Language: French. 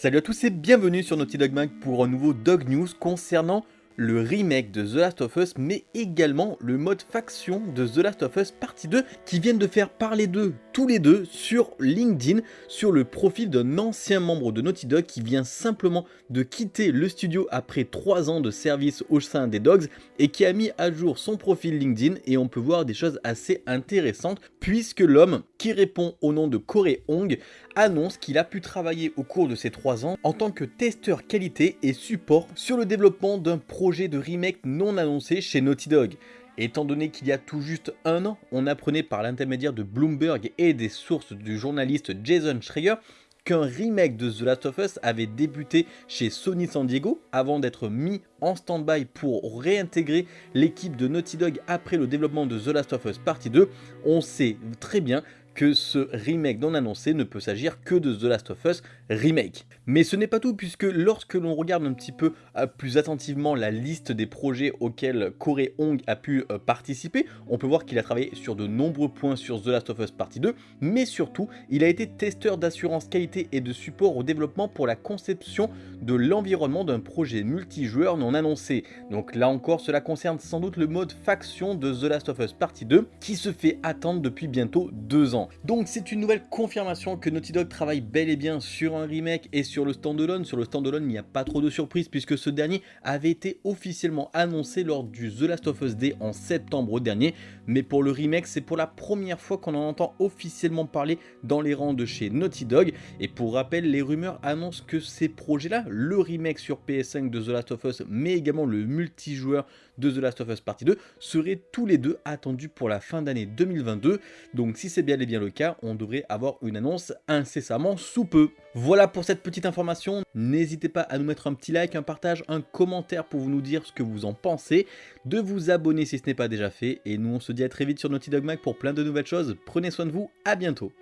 Salut à tous et bienvenue sur Naughty Dog Mag pour un nouveau Dog News concernant le remake de The Last of Us, mais également le mode faction de The Last of Us Partie 2, qui viennent de faire parler d'eux, tous les deux, sur LinkedIn, sur le profil d'un ancien membre de Naughty Dog qui vient simplement de quitter le studio après 3 ans de service au sein des Dogs, et qui a mis à jour son profil LinkedIn, et on peut voir des choses assez intéressantes, puisque l'homme, qui répond au nom de Corey Hong, annonce qu'il a pu travailler au cours de ces 3 ans en tant que testeur qualité et support sur le développement d'un projet de remake non annoncé chez Naughty Dog. Étant donné qu'il y a tout juste un an, on apprenait par l'intermédiaire de Bloomberg et des sources du journaliste Jason Schreier qu'un remake de The Last of Us avait débuté chez Sony San Diego avant d'être mis en stand-by pour réintégrer l'équipe de Naughty Dog après le développement de The Last of Us Partie 2, on sait très bien que ce remake non annoncé ne peut s'agir que de The Last of Us Remake. Mais ce n'est pas tout puisque lorsque l'on regarde un petit peu euh, plus attentivement la liste des projets auxquels Corey Hong a pu euh, participer, on peut voir qu'il a travaillé sur de nombreux points sur The Last of Us Partie 2, mais surtout il a été testeur d'assurance qualité et de support au développement pour la conception de l'environnement d'un projet multijoueur non annoncé. Donc là encore cela concerne sans doute le mode faction de The Last of Us Partie 2 qui se fait attendre depuis bientôt deux ans. Donc c'est une nouvelle confirmation que Naughty Dog travaille bel et bien sur un remake et sur le standalone. Sur le standalone, il n'y a pas trop de surprises puisque ce dernier avait été officiellement annoncé lors du The Last of Us Day en septembre dernier. Mais pour le remake, c'est pour la première fois qu'on en entend officiellement parler dans les rangs de chez Naughty Dog. Et pour rappel, les rumeurs annoncent que ces projets-là, le remake sur PS5 de The Last of Us, mais également le multijoueur de The Last of Us Partie 2, seraient tous les deux attendus pour la fin d'année 2022. Donc si c'est bien et le cas, on devrait avoir une annonce incessamment sous peu. Voilà pour cette petite information, n'hésitez pas à nous mettre un petit like, un partage, un commentaire pour nous dire ce que vous en pensez, de vous abonner si ce n'est pas déjà fait, et nous on se dit à très vite sur Naughty Dog Mag pour plein de nouvelles choses, prenez soin de vous, à bientôt